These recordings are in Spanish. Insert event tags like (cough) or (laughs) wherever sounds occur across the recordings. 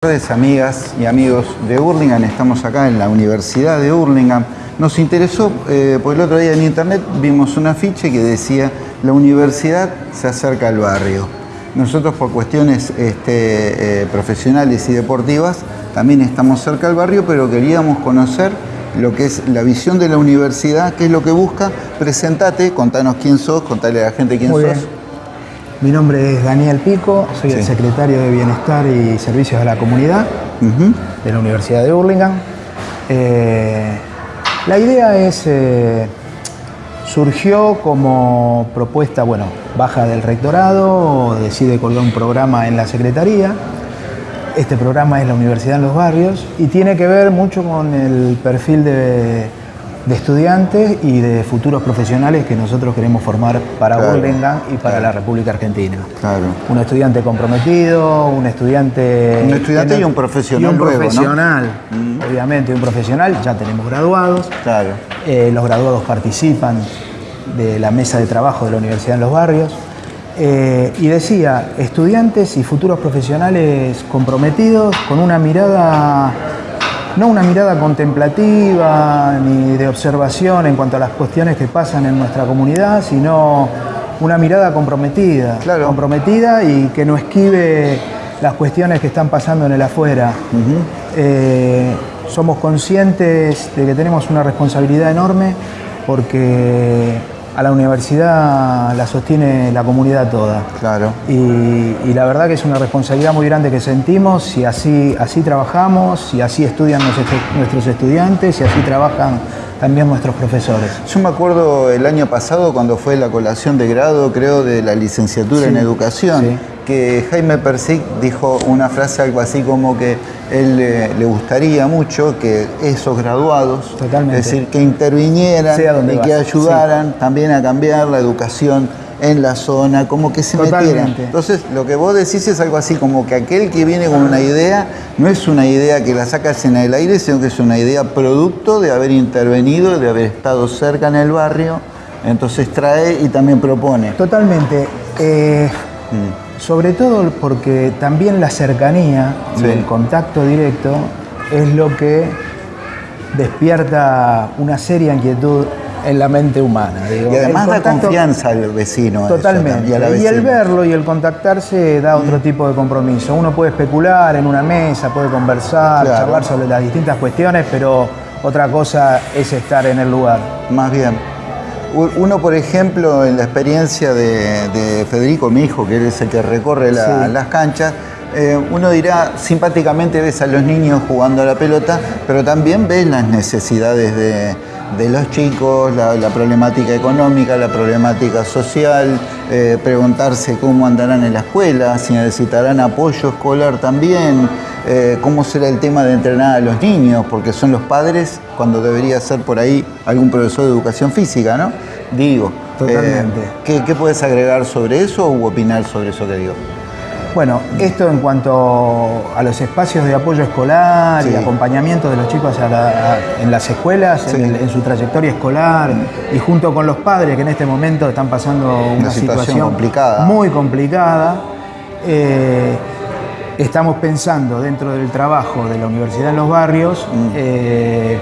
Buenas tardes, amigas y amigos de Hurlingham. Estamos acá en la Universidad de Hurlingham. Nos interesó, eh, porque el otro día en internet vimos un afiche que decía la universidad se acerca al barrio. Nosotros por cuestiones este, eh, profesionales y deportivas también estamos cerca al barrio, pero queríamos conocer lo que es la visión de la universidad, qué es lo que busca. Presentate, contanos quién sos, contale a la gente quién Muy sos. bien. Mi nombre es Daniel Pico, soy el secretario de Bienestar y Servicios a la Comunidad de la Universidad de Hurlingham. Eh, la idea es, eh, surgió como propuesta, bueno, baja del rectorado, decide colgar un programa en la Secretaría. Este programa es la Universidad en los Barrios y tiene que ver mucho con el perfil de, de estudiantes y de futuros profesionales que nosotros queremos formar para Claro, Hurlingham y para la República Argentina. Claro. Un estudiante comprometido, un estudiante... Un estudiante y un profesional Y un luego, ¿no? Mm. profesional, obviamente, un profesional. Ya tenemos graduados. Claro. Eh, los graduados participan de la mesa de trabajo de la Universidad en los Barrios. Eh, y decía, estudiantes y futuros profesionales comprometidos con una mirada, no una mirada contemplativa ni de observación en cuanto a las cuestiones que pasan en nuestra comunidad, sino una mirada comprometida, Claro. comprometida y que no esquive las cuestiones que están pasando en el afuera. Eh, somos conscientes de que tenemos una responsabilidad enorme porque a la universidad la sostiene la comunidad toda. Claro. Y, y la verdad que es una responsabilidad muy grande que sentimos si así, así trabajamos, si así estudian nuestros nuestros estudiantes, si así trabajan también nuestros profesores. Yo me acuerdo el año pasado cuando fue la colación de grado, creo, de la licenciatura Sí, en educación, sí. que Jaime Persic dijo una frase algo así como que él eh, le gustaría mucho que esos graduados, Totalmente. es decir, que intervinieran y vas, que ayudaran también a cambiar la educación en la zona, como que se metieran. Totalmente. Entonces, lo que vos decís es algo así como que aquel que viene con una idea no es una idea que la sacas en el aire, sino que es una idea producto de haber intervenido, de haber estado cerca en el barrio, entonces trae y también propone. Totalmente. Eh, Sobre todo porque también la cercanía Sí. y el contacto directo es lo que despierta una seria inquietud en la mente humana. digo. Y además da confianza al vecino. Totalmente. y el verlo y el contactarse da otro tipo de compromiso. Uno puede especular en una mesa, puede conversar, Claro. charlar sobre las distintas cuestiones, pero otra cosa es estar en el lugar. Más bien. Uno, por ejemplo, en la experiencia de, de Federico, mi hijo, que es el que recorre la- Sí. las canchas, eh, uno dirá, simpáticamente ves a los niños jugando a la pelota, pero también ves las necesidades de, de los chicos, la, la problemática económica, la problemática social, eh, preguntarse cómo andarán en la escuela, si necesitarán apoyo escolar también, eh, cómo será el tema de entrenar a los niños, porque son los padres cuando debería ser por ahí algún profesor de educación física, ¿no? Digo. Totalmente. ¿qué, qué puedes agregar sobre eso u opinar sobre eso que digo? Bueno, esto en cuanto a los espacios de apoyo escolar Sí. y acompañamiento de los chicos a la- a- en las escuelas, Sí. en, el- en su trayectoria escolar y junto con los padres que en este momento están pasando una, situación situación, complicada. muy complicada, eh, estamos pensando dentro del trabajo de la Universidad en los Barrios Mm. eh,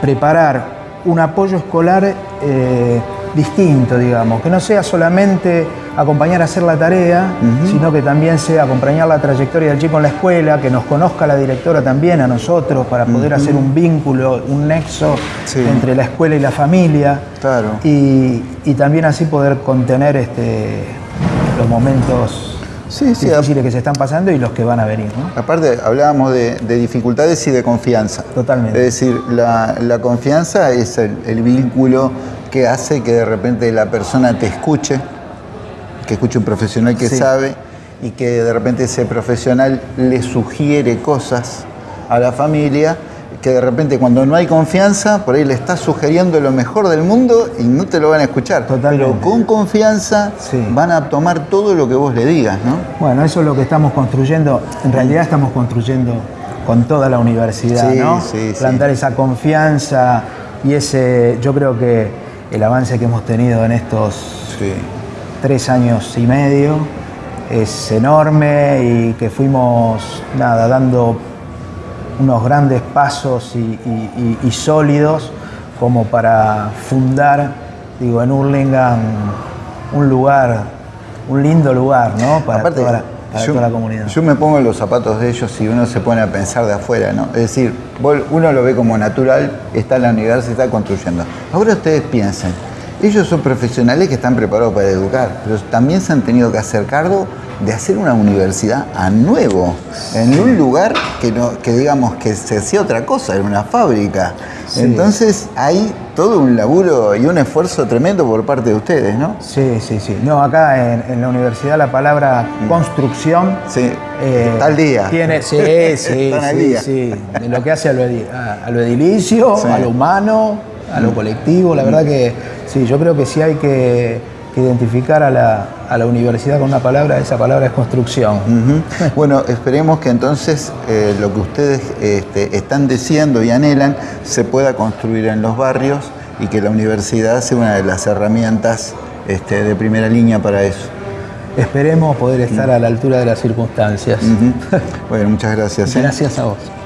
preparar un apoyo escolar eh, distinto, digamos, que no sea solamente acompañar a hacer la tarea, sino que también sea acompañar la trayectoria del chico en la escuela, que nos conozca la directora también a nosotros para poder hacer un vínculo, un nexo Sí. entre la escuela y la familia. Claro. Y, y también así poder contener este, los momentos Sí, sí, difíciles que se están pasando y los que van a venir. ¿no? Aparte, hablábamos de, de dificultades y de confianza. Totalmente. Es decir, la, la confianza es el, el vínculo que hace que de repente la persona te escuche, que escuche un profesional que Sí. sabe y que de repente ese profesional le sugiere cosas a la familia que de repente cuando no hay confianza, por ahí le estás sugiriendo lo mejor del mundo y no te lo van a escuchar. Totalmente. Pero con confianza Sí. van a tomar todo lo que vos le digas, ¿no? Bueno, eso es lo que estamos construyendo. En realidad estamos construyendo con toda la universidad, Sí, ¿no? sí, sí. Plantar esa confianza y ese, yo creo que el avance que hemos tenido en estos Sí. Tres años y medio es enorme y que fuimos nada, dando unos grandes pasos y, sólidos como para fundar, digo, en Hurlingham un lugar, un lindo lugar, ¿no? Para, toda, la, comunidad. Yo me pongo en los zapatos de ellos y uno se pone a pensar de afuera, ¿no? Es decir, uno lo ve como natural, está en la universidad, está construyendo. Ahora ustedes piensen, ellos son profesionales que están preparados para educar, pero también se han tenido que hacer cargo de hacer una universidad a nuevo, en un lugar que, no, que digamos que se hacía otra cosa, en una fábrica. Entonces hay todo un laburo y un esfuerzo tremendo por parte de ustedes, ¿no? Sí, sí, sí. No, acá en, la universidad la palabra construcción sí. Eh, al día. Tiene, (laughs) sí, sí, sí, sí. De lo que hace a lo, edilicio, a lo humano, a lo mm. colectivo, la verdad que sí, yo creo que sí hay que identificar a la, universidad con una palabra, esa palabra es construcción. bueno, esperemos que entonces eh, lo que ustedes este, están diciendo y anhelan se pueda construir en los barrios y que la universidad sea una de las herramientas este, de primera línea para eso. Esperemos poder estar a la altura de las circunstancias. (laughs) Bueno, muchas gracias. ¿eh? Gracias a vos.